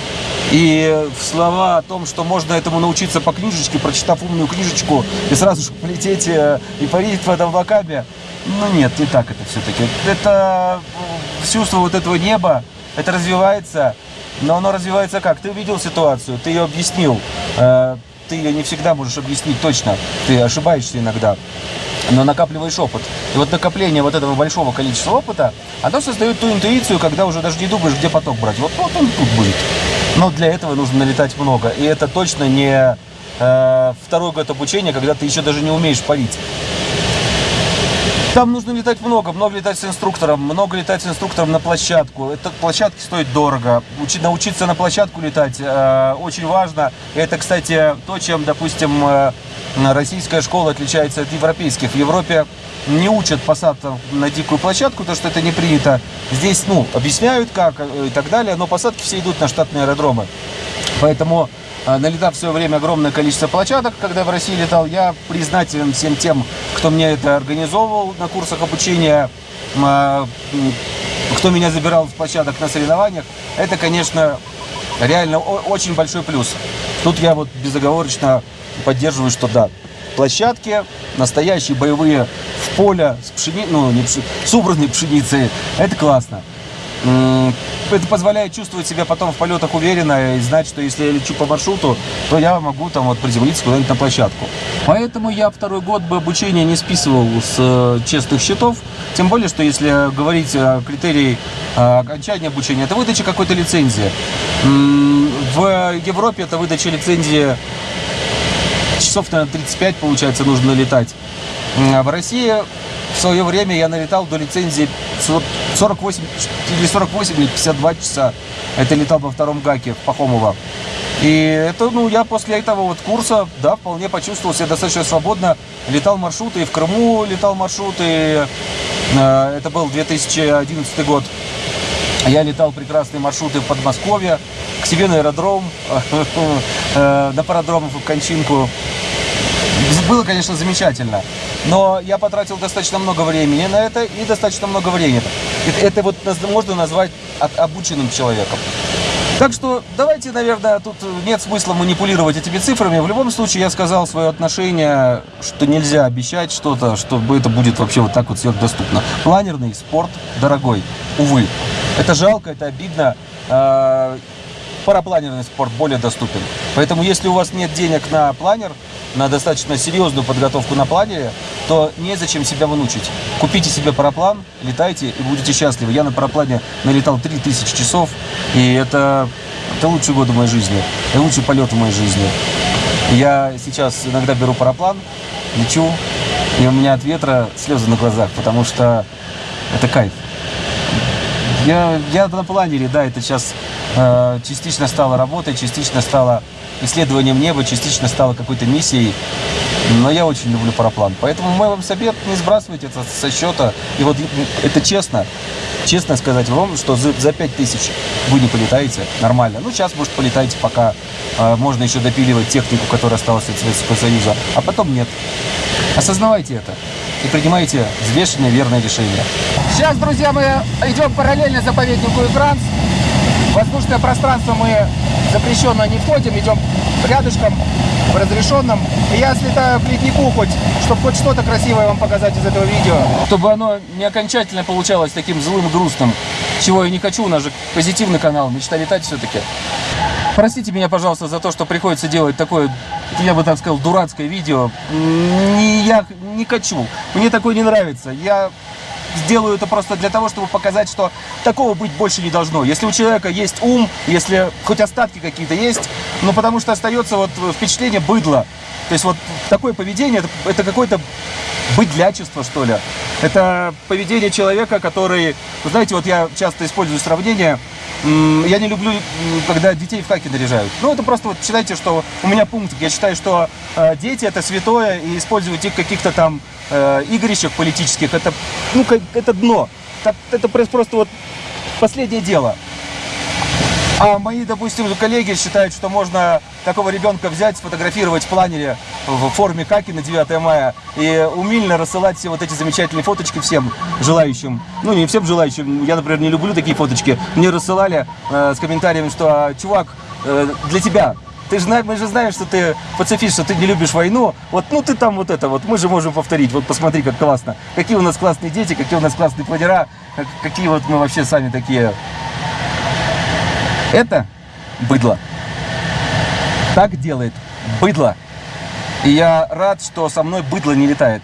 И слова о том, что можно этому научиться по книжечке, прочитав умную книжечку и сразу же полететь э, и парить в этом облаками, ну нет, не так это все-таки. Это э, чувство вот этого неба, это развивается, но оно развивается как? Ты увидел ситуацию, ты ее объяснил, э, ты ее не всегда можешь объяснить точно, ты ошибаешься иногда но накапливаешь опыт. И вот накопление вот этого большого количества опыта, оно создает ту интуицию, когда уже даже не думаешь, где поток брать. Вот, вот он тут будет. Но для этого нужно налетать много. И это точно не э, второй год обучения, когда ты еще даже не умеешь парить. Там нужно летать много, много летать с инструктором, много летать с инструктором на площадку. Это площадки стоят дорого. Учи, научиться на площадку летать э, очень важно. Это, кстати, то, чем, допустим, э, российская школа отличается от европейских. В Европе не учат посадкам на дикую площадку, потому что это не принято. Здесь, ну, объясняют как э, и так далее, но посадки все идут на штатные аэродромы. Поэтому налетав в свое время огромное количество площадок, когда в России летал, я признателен всем тем, кто мне это организовывал на курсах обучения, а, кто меня забирал с площадок на соревнованиях. Это, конечно, реально очень большой плюс. Тут я вот безоговорочно поддерживаю, что да, площадки настоящие боевые в поле с пшени... ну, не пши... с убранной пшеницей, это классно. Это позволяет чувствовать себя потом в полетах уверенно и знать, что если я лечу по маршруту, то я могу там вот приземлиться куда-нибудь на площадку. Поэтому я второй год бы обучения не списывал с э, честных счетов. Тем более, что если говорить о критерии э, окончания обучения, это выдача какой-то лицензии. В Европе это выдача лицензии часов, наверное, 35, получается, нужно летать. А в России в свое время я налетал до лицензии 48 или 48 или 52 часа. Это летал во втором гаке в Пахомово. И это, ну, я после этого вот курса, да, вполне почувствовал себя достаточно свободно. Летал маршруты, и в Крыму летал маршруты. Э, Это был 2011 год. Я летал прекрасные маршруты в Подмосковье, к себе на аэродром, э, на пародром в Кончинку. Было, конечно, замечательно, но я потратил достаточно много времени на это и достаточно много времени. Это, это вот можно назвать обученным человеком. Так что давайте, наверное, тут нет смысла манипулировать этими цифрами. В любом случае, я сказал свое отношение, что нельзя обещать что-то, чтобы это будет вообще вот так вот сверхдоступно. Планерный спорт дорогой, увы. Это жалко, это обидно. Парапланерный спорт более доступен. Поэтому, если у вас нет денег на планер, на достаточно серьезную подготовку на планере, то незачем себя вынучить. Купите себе параплан, летайте и будете счастливы. Я на параплане налетал 3000 часов, и это, это лучшие годы моей жизни, это лучший полет в моей жизни. Я сейчас иногда беру параплан, лечу, и у меня от ветра слезы на глазах, потому что это кайф. Я, я на планере, да, это сейчас э, частично стало работой, частично стало исследованием неба, частично стало какой-то миссией. Но я очень люблю параплан. Поэтому мой вам совет, не сбрасывайте это со счета. И вот это честно, честно сказать вам, что за, за 5 тысяч вы не полетаете нормально. Ну, сейчас, может, полетаете, пока э, можно еще допиливать технику, которая осталась от Советского Союза. А потом нет. Осознавайте это и принимайте взвешенные, верные решения. Сейчас, друзья, мы идем параллельно заповеднику Игранс. В воздушное пространство мы запрещенно не входим, идем рядышком, в разрешенном. И я слетаю к леднику хоть, чтобы хоть что-то красивое вам показать из этого видео. Чтобы оно не окончательно получалось таким злым, грустным, чего я не хочу, у нас же позитивный канал, мечта летать все-таки. Простите меня, пожалуйста, за то, что приходится делать такое, я бы так сказал, дурацкое видео. Не, я не хочу, мне такое не нравится. Я сделаю это просто для того, чтобы показать, что такого быть больше не должно. Если у человека есть ум, если хоть остатки какие-то есть, ну потому что остается вот впечатление быдла. То есть вот такое поведение, это, это какое-то быдлячество, что ли. Это поведение человека, который... Вы знаете, вот я часто использую сравнение, я не люблю, когда детей в хаки наряжают. Ну, это просто вот считайте, что у меня пункт. Я считаю, что э, дети это святое, и использовать их каких-то там э, игрищах политических, это, ну, как, это дно. Так, это просто вот последнее дело. А мои, допустим, коллеги считают, что можно такого ребенка взять, сфотографировать в планере в форме каки на 9 мая и умильно рассылать все вот эти замечательные фоточки всем желающим. Ну, не всем желающим. Я, например, не люблю такие фоточки. Мне рассылали э, с комментарием, что, «А, чувак, э, для тебя ты же, мы же знаем, что ты пацифист, что ты не любишь войну. Вот, ну ты там вот это вот, мы же можем повторить. Вот посмотри, как классно. Какие у нас классные дети, какие у нас классные планера, какие вот мы вообще сами такие. Это быдло. Так делает быдло. И я рад, что со мной быдло не летает.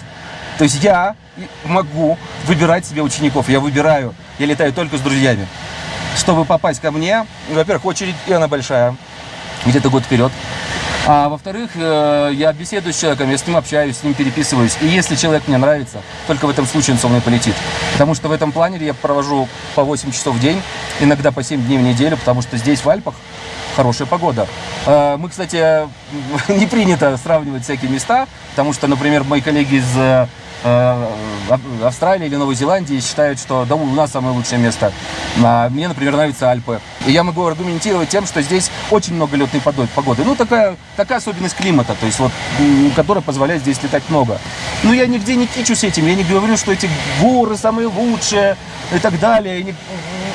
То есть я могу выбирать себе учеников. Я выбираю. Я летаю только с друзьями. Чтобы попасть ко мне, во-первых, очередь, и она большая где-то год вперед. А во-вторых, э, я беседую с человеком, я с ним общаюсь, с ним переписываюсь. И если человек мне нравится, только в этом случае он со мной полетит. Потому что в этом планере я провожу по 8 часов в день, иногда по 7 дней в неделю, потому что здесь, в Альпах, хорошая погода. Э, мы, кстати, не принято сравнивать всякие места, потому что, например, мои коллеги из э, Австралии или Новой Зеландии считают, что да, у нас самое лучшее место. А мне, например, нравятся Альпы. И я могу аргументировать тем, что здесь очень много летной погоды. Ну, такая, такая особенность климата, то есть вот, которая позволяет здесь летать много. Но я нигде не кичусь этим, я не говорю, что эти горы самые лучшие и так далее. И не...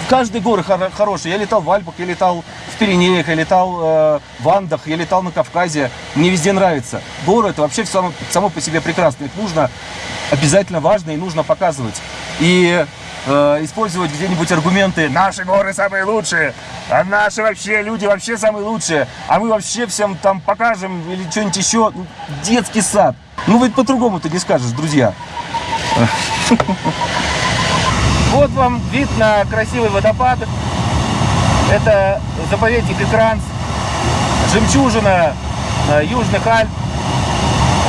Каждый горы хор хороший. Я летал в Альпах, я летал в Пиренеях, я летал э, в Андах, я летал на Кавказе. Мне везде нравится. Горы это вообще само, само по себе прекрасно. Их нужно обязательно важно и нужно показывать. И э, использовать где-нибудь аргументы «Наши горы самые лучшие», а наши вообще люди вообще самые лучшие, а мы вообще всем там покажем или что-нибудь еще. Ну, детский сад. Ну ведь по-другому ты не скажешь, друзья. Вот вам вид на красивый водопад. Это заповедник Экранс, жемчужина э, Южных Альп.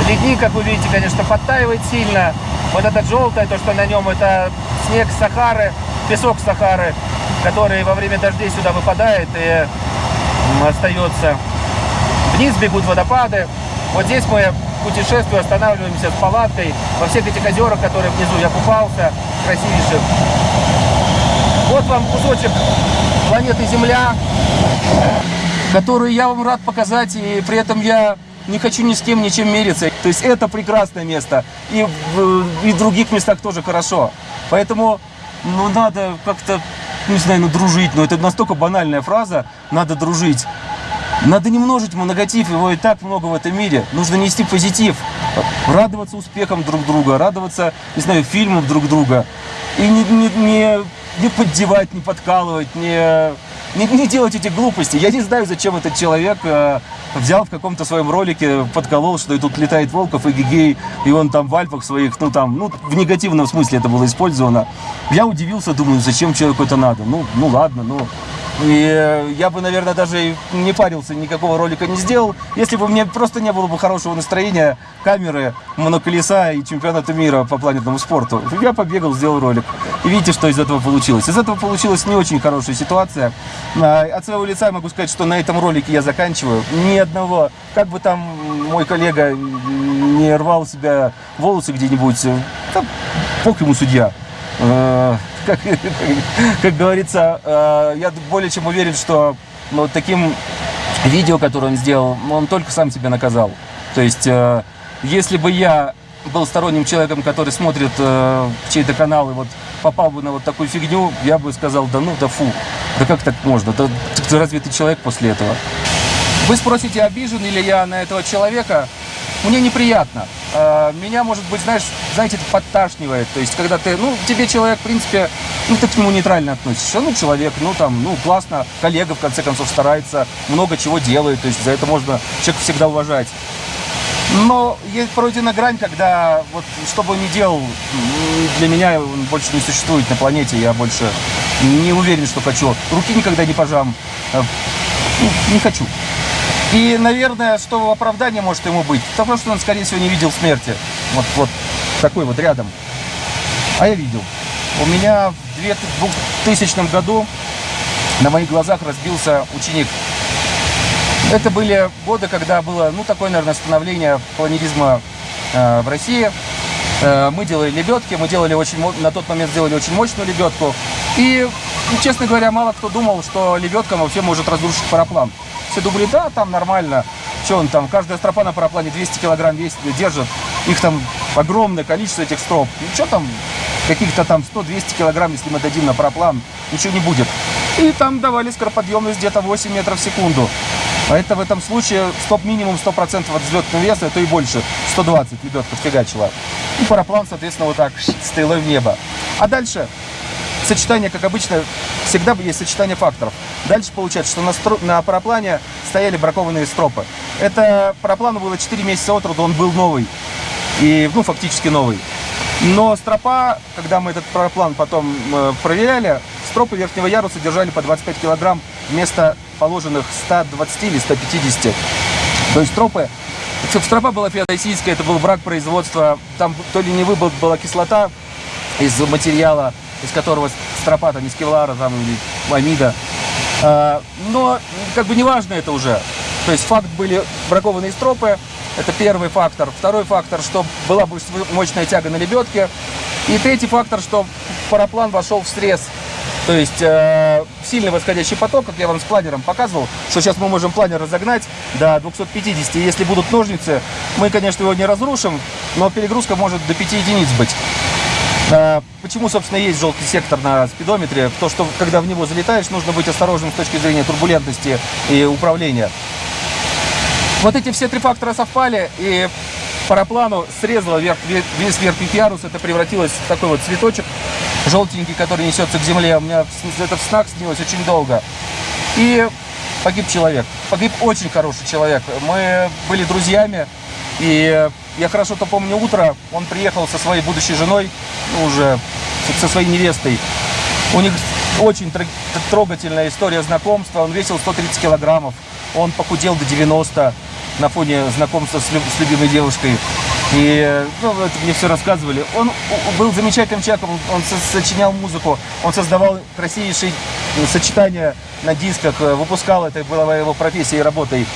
Ледник, как вы видите, конечно, подтаивает сильно. Вот это желтое, то, что на нем, это снег Сахары, песок Сахары, который во время дождей сюда выпадает и остается. Вниз бегут водопады. Вот здесь мы путешествую, останавливаемся с палаткой. Во всех этих озерах, которые внизу я купался, красивейших. Вот вам кусочек планеты Земля, который я вам рад показать, и при этом я не хочу ни с кем ничем мериться. То есть это прекрасное место. И в, и в других местах тоже хорошо. Поэтому ну, надо как-то, не знаю, ну дружить. Но это настолько банальная фраза. Надо дружить. Надо не множить негатив, его и так много в этом мире. Нужно нести позитив, радоваться успехам друг друга, радоваться, не знаю, фильмам друг друга. И не, не, не, не поддевать, не подкалывать, не, не, не делать эти глупости. Я не знаю, зачем этот человек э, взял в каком-то своем ролике, подколол, что и тут летает Волков и Гигей, и он там в Альпах своих, ну там, ну в негативном смысле это было использовано. Я удивился, думаю, зачем человеку это надо? Ну, ну ладно, ну и я бы, наверное, даже не парился, никакого ролика не сделал, если бы мне просто не было бы хорошего настроения, камеры, моноколеса и чемпионата мира по планетному спорту. Я побегал, сделал ролик. И видите, что из этого получилось. Из этого получилась не очень хорошая ситуация. А, От своего лица могу сказать, что на этом ролике я заканчиваю. Ни одного, как бы там мой коллега не рвал себя волосы где-нибудь, э, да, бог ему судья. Э, Как, как говорится, э, я более чем уверен, что ну, вот таким видео, которое он сделал, он только сам себя наказал. То есть, э, если бы я был сторонним человеком, который смотрит э, чей-то канал и вот попал бы на вот такую фигню, я бы сказал, да ну, да фу, да как так можно, да разве ты человек после этого? Вы спросите, обижен ли я на этого человека? Мне неприятно. Э, Меня, может быть, знаешь, знаете, это подташнивает. То есть, когда ты, ну, тебе человек, в принципе, ну, ты к нему нейтрально относишься. Ну, человек, ну, там, ну, классно, коллега, в конце концов, старается, много чего делает. То есть, за это можно человека всегда уважать. Но есть пройдена грань, когда вот что бы он ни делал, для меня он больше не существует на планете. Я больше не уверен, что хочу. Руки никогда не пожам. Э, ну, Не хочу. И, наверное, что оправдание может ему быть? Потому что он, скорее всего, не видел смерти. Вот, вот такой вот рядом. А я видел. У меня в 2000 году на моих глазах разбился ученик. Это были годы, когда было, ну, такое, наверное, становление планеризма э, в России. Э, мы делали лебедки, мы делали очень, на тот момент сделали очень мощную лебедку. И, честно говоря, мало кто думал, что лебедка вообще может разрушить параплан. Все думали, да, там нормально. Что он там, каждая стропа на параплане 200 килограмм весит, держит. Их там огромное количество этих строп. Ну, что там, каких-то там 100-200 килограмм, если мы дадим на параплан, ничего не будет. И там давали скороподъемность где-то 8 метров в секунду. А это в этом случае стоп-минимум 100% от взлетного веса, а то и больше. 120 лебедка фигачила. И параплан, соответственно, вот так стрелой в небо. А дальше сочетание, как обычно, всегда есть сочетание факторов. Дальше получается, что на, стро- на параплане стояли бракованные стропы. Это параплану было 4 месяца от роду, он был новый. И, ну, фактически новый. Но стропа, когда мы этот параплан потом э, проверяли, стропы верхнего яруса держали по 25 килограмм вместо положенных 120 или 150. То есть стропы, стропа была феодосийская, это был брак производства, там то ли не выбор была кислота из материала, из которого стропа, там, из кевлара там, или амида. А, но как бы неважно это уже. То есть факт были бракованные стропы, это первый фактор. Второй фактор, что была бы мощная тяга на лебедке. И третий фактор, что параплан вошел в срез. То есть э, сильный восходящий поток, как я вам с планером показывал, что сейчас мы можем планер разогнать до 250. И если будут ножницы, мы, конечно, его не разрушим, но перегрузка может до 5 единиц быть. А, Почему, собственно, есть желтый сектор на спидометре? То, что когда в него залетаешь, нужно быть осторожным с точки зрения турбулентности и управления. Вот эти все три фактора совпали, и параплану срезало верх- ве- весь верхний ярус, это превратилось в такой вот цветочек желтенький, который несется к земле. У меня это в снах снилось очень долго. И погиб человек. Погиб очень хороший человек. Мы были друзьями, и я хорошо-то помню утро. Он приехал со своей будущей женой, ну, уже со- своей невестой. У них очень тр- трогательная история знакомства. Он весил 130 килограммов. Он похудел до 90 на фоне знакомства с, люб- с любимой девушкой. И ну, это мне все рассказывали. Он был замечательным человеком, он со- сочинял музыку, он создавал красивейшие э, сочетания на дисках, э, выпускал, это была его профессией и работой.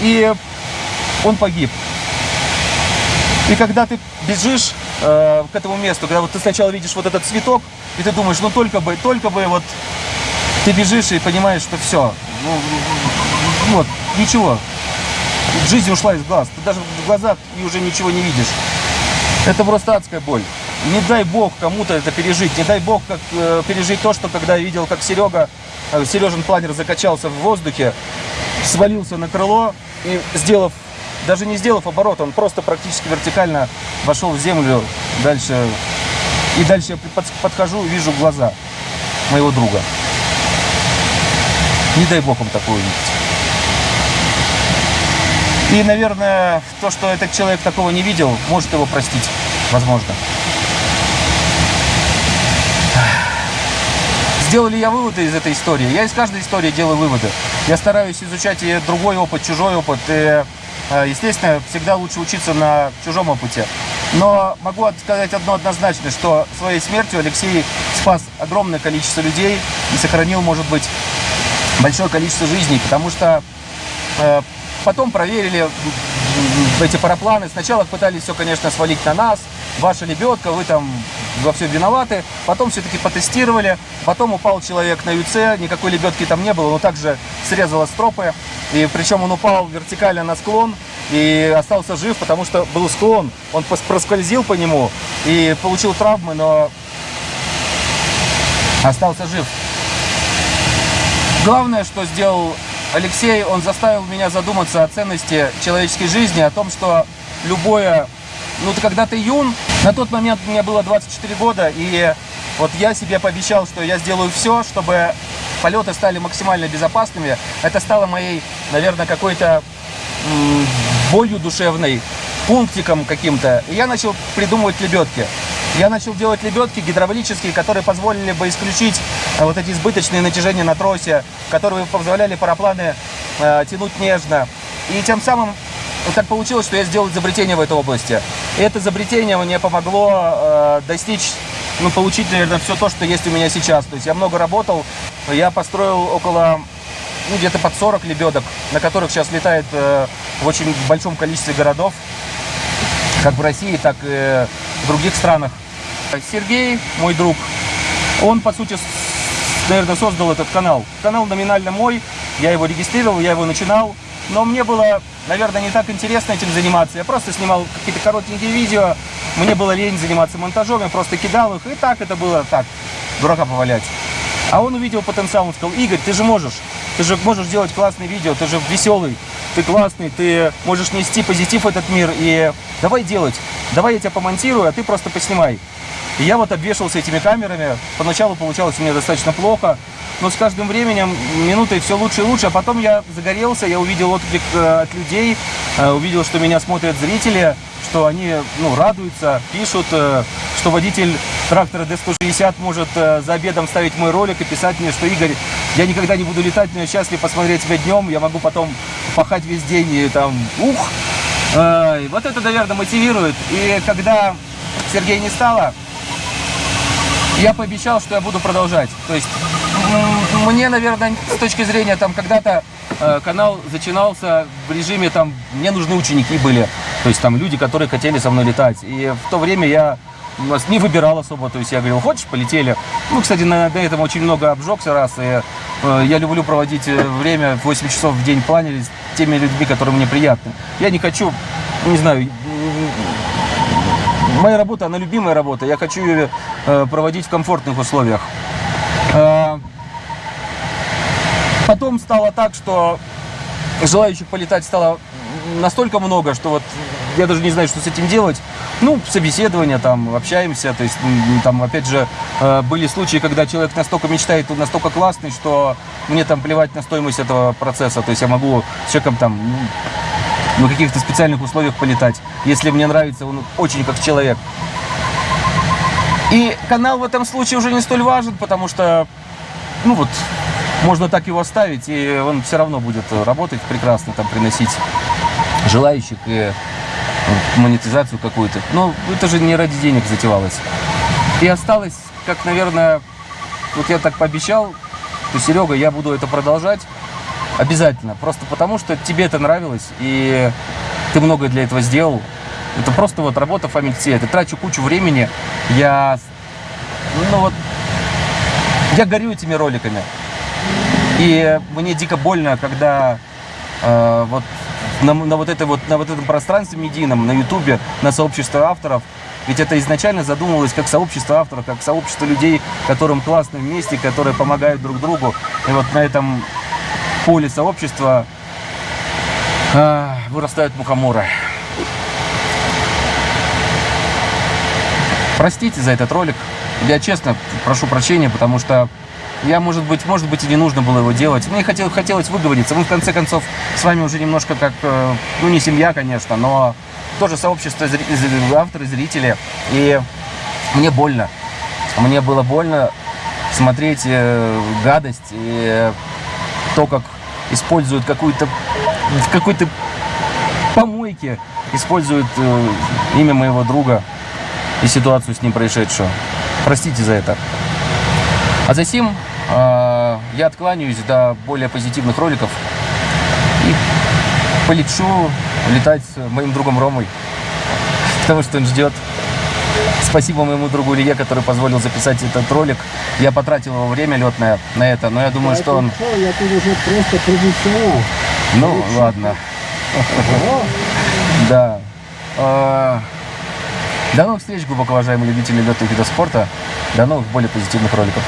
И он погиб. И когда ты бежишь э, к этому месту, когда вот ты сначала видишь вот этот цветок, и ты думаешь, ну только бы, только бы вот ты бежишь и понимаешь, что все, ну, вот, ничего, жизнь ушла из глаз, ты даже в глазах и уже ничего не видишь. Это просто адская боль. Не дай бог кому-то это пережить, не дай бог как, э, пережить то, что когда я видел, как Серега, э, Сережин планер закачался в воздухе, свалился на крыло и сделав, даже не сделав оборот, он просто практически вертикально вошел в землю дальше. И дальше я под- подхожу и вижу глаза моего друга. Не дай бог им такое увидеть. И, наверное, то, что этот человек такого не видел, может его простить. Возможно. Сделал ли я выводы из этой истории? Я из каждой истории делаю выводы. Я стараюсь изучать и другой опыт, чужой опыт. И, естественно, всегда лучше учиться на чужом опыте. Но могу сказать одно однозначно, что своей смертью Алексей спас огромное количество людей и сохранил, может быть, большое количество жизней, потому что э, потом проверили эти парапланы. Сначала пытались все, конечно, свалить на нас. Ваша лебедка, вы там во всем виноваты. Потом все-таки потестировали. Потом упал человек на ЮЦ, никакой лебедки там не было, но также срезало стропы. И причем он упал вертикально на склон и остался жив, потому что был склон. Он проскользил по нему и получил травмы, но остался жив. Главное, что сделал Алексей, он заставил меня задуматься о ценности человеческой жизни, о том, что любое... Ну, ты когда ты юн, на тот момент мне было 24 года, и вот я себе пообещал, что я сделаю все, чтобы полеты стали максимально безопасными. Это стало моей, наверное, какой-то болью душевной, пунктиком каким-то. И я начал придумывать лебедки. Я начал делать лебедки гидравлические, которые позволили бы исключить э, вот эти избыточные натяжения на тросе, которые позволяли парапланы э, тянуть нежно. И тем самым вот так получилось, что я сделал изобретение в этой области. Это изобретение мне помогло э, достичь, ну, получить, наверное, все то, что есть у меня сейчас. То есть я много работал, я построил около ну, где-то под 40 лебедок, на которых сейчас летает э, в очень большом количестве городов, как в России, так и в других странах. Сергей, мой друг, он, по сути, наверное, создал этот канал. Канал номинально мой, я его регистрировал, я его начинал, но мне было, наверное, не так интересно этим заниматься. Я просто снимал какие-то коротенькие видео, мне было лень заниматься монтажом, я просто кидал их, и так это было так, дурака повалять. А он увидел потенциал, он сказал, Игорь, ты же можешь, ты же можешь делать классные видео, ты же веселый, ты классный, ты можешь нести позитив в этот мир, и давай делать, давай я тебя помонтирую, а ты просто поснимай. И я вот обвешался этими камерами, поначалу получалось у меня достаточно плохо, но с каждым временем, минутой все лучше и лучше, а потом я загорелся, я увидел отклик э, от людей, э, увидел, что меня смотрят зрители, что они ну, радуются, пишут, э, что водитель трактора D160 может за обедом ставить мой ролик и писать мне, что Игорь, я никогда не буду летать, но я счастлив посмотреть тебя днем, я могу потом пахать весь день и там, ух! Э, вот это, наверное, мотивирует. И когда Сергея не стало, я пообещал, что я буду продолжать. То есть мне, наверное, с точки зрения там когда-то э, канал начинался в режиме там мне нужны ученики были, то есть там люди, которые хотели со мной летать. И в то время я нас не выбирал особо, то есть я говорил, хочешь, полетели. Ну, кстати, на, на этом очень много обжегся раз, и я люблю проводить э, время 8 часов в день планере с теми людьми, которые мне приятны. Я не хочу, не знаю, моя работа, она любимая работа. Я хочу ее э, проводить в комфортных условиях. Э, потом стало так, что желающих полетать стало настолько много, что вот я даже не знаю, что с этим делать. Ну, собеседование, там, общаемся, то есть, там, опять же, э, были случаи, когда человек настолько мечтает, он настолько классный, что мне там плевать на стоимость этого процесса, то есть я могу с человеком там, ну, на каких-то специальных условиях полетать, если мне нравится, он очень как человек. И канал в этом случае уже не столь важен, потому что, ну вот, можно так его оставить, и он все равно будет работать прекрасно, там, приносить желающих и монетизацию какую-то. Но это же не ради денег затевалось. И осталось, как, наверное, вот я так пообещал, что, Серега, я буду это продолжать обязательно. Просто потому, что тебе это нравилось, и ты многое для этого сделал. Это просто вот работа фамильцы. Я трачу кучу времени. Я, ну вот, я горю этими роликами. И мне дико больно, когда э, вот на, на вот это вот на вот этом пространстве медийном, на Ютубе, на сообщество авторов, ведь это изначально задумывалось как сообщество авторов, как сообщество людей, которым классно вместе, которые помогают друг другу. И вот на этом поле сообщества э, вырастают мухоморы. Простите за этот ролик. Я честно прошу прощения, потому что я, может быть, может быть, и не нужно было его делать. Мне хотел, хотелось выговориться. Мы, в конце концов, с вами уже немножко как, э, ну, не семья, конечно, но тоже сообщество авторы, зрители. И мне больно. Мне было больно смотреть э, гадость и то, как используют какую-то в какой-то помойке использует э, имя моего друга и ситуацию с ним происшедшую. Простите за это. А за сим э, я откланяюсь до более позитивных роликов и полечу летать с моим другом Ромой, потому что он ждет. Спасибо моему другу Илье, который позволил записать этот ролик. Я потратил его время летное на это, но я думаю, что он... Я тут уже просто профессионал. Ну, ладно. Да. Э, До новых встреч, глубоко уважаемые любители летных видов спорта. До новых более позитивных роликов.